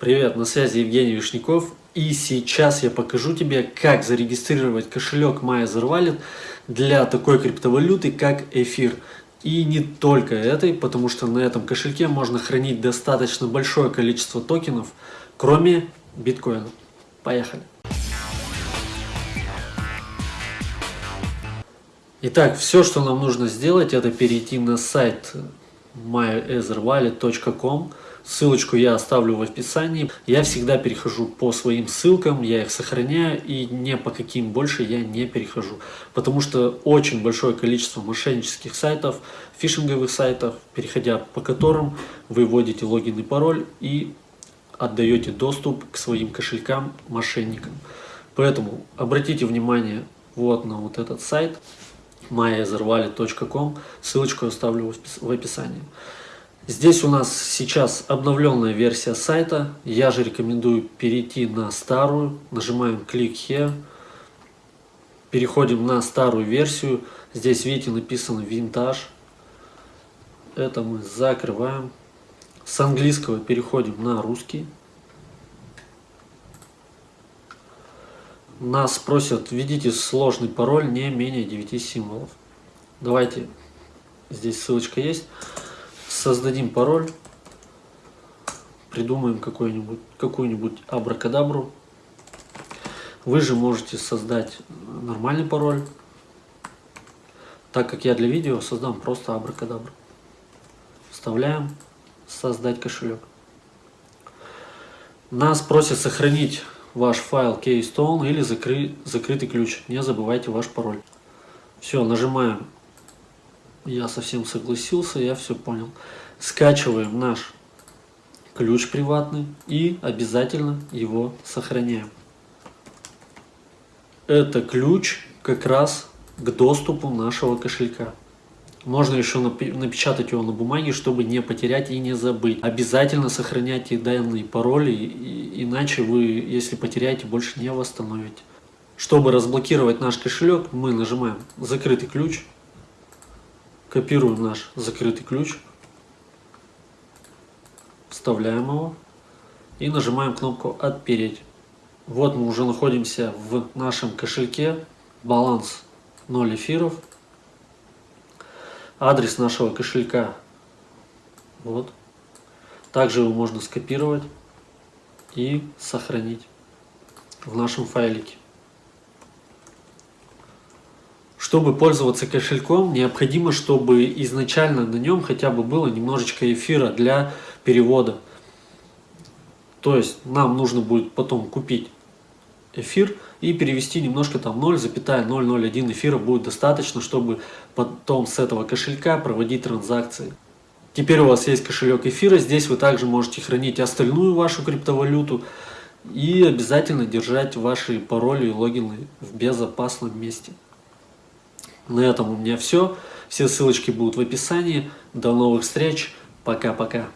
Привет, на связи Евгений Вишняков и сейчас я покажу тебе, как зарегистрировать кошелек MyEtherWallet для такой криптовалюты, как эфир. И не только этой, потому что на этом кошельке можно хранить достаточно большое количество токенов, кроме биткоина. Поехали! Итак, все, что нам нужно сделать, это перейти на сайт myetherwallet.com Ссылочку я оставлю в описании. Я всегда перехожу по своим ссылкам, я их сохраняю и не по каким больше я не перехожу. Потому что очень большое количество мошеннических сайтов, фишинговых сайтов, переходя по которым вы вводите логин и пароль и отдаете доступ к своим кошелькам мошенникам. Поэтому обратите внимание вот на вот этот сайт myetherwallet.com, ссылочку оставлю в описании. Здесь у нас сейчас обновленная версия сайта. Я же рекомендую перейти на старую. Нажимаем Click Here. Переходим на старую версию. Здесь, видите, написано Vintage. Это мы закрываем. С английского переходим на русский. Нас просят, введите сложный пароль не менее 9 символов. Давайте, здесь ссылочка есть создадим пароль, придумаем какую-нибудь какую-нибудь абракадабру. Вы же можете создать нормальный пароль. Так как я для видео создам просто абракадабру. Вставляем создать кошелек. Нас просят сохранить ваш файл Keystone или закры, закрытый ключ. Не забывайте ваш пароль. Все, нажимаем я совсем согласился, я все понял. Скачиваем наш ключ приватный и обязательно его сохраняем. Это ключ как раз к доступу нашего кошелька. Можно еще напечатать его на бумаге, чтобы не потерять и не забыть. Обязательно сохраняйте данные пароли, иначе вы, если потеряете, больше не восстановите. Чтобы разблокировать наш кошелек, мы нажимаем «Закрытый ключ», Копируем наш закрытый ключ, вставляем его и нажимаем кнопку «Отпереть». Вот мы уже находимся в нашем кошельке, баланс 0 эфиров, адрес нашего кошелька, вот. Также его можно скопировать и сохранить в нашем файлике. Чтобы пользоваться кошельком, необходимо, чтобы изначально на нем хотя бы было немножечко эфира для перевода. То есть нам нужно будет потом купить эфир и перевести немножко там 0,001 эфира будет достаточно, чтобы потом с этого кошелька проводить транзакции. Теперь у вас есть кошелек эфира, здесь вы также можете хранить остальную вашу криптовалюту и обязательно держать ваши пароли и логины в безопасном месте. На этом у меня все. Все ссылочки будут в описании. До новых встреч. Пока-пока.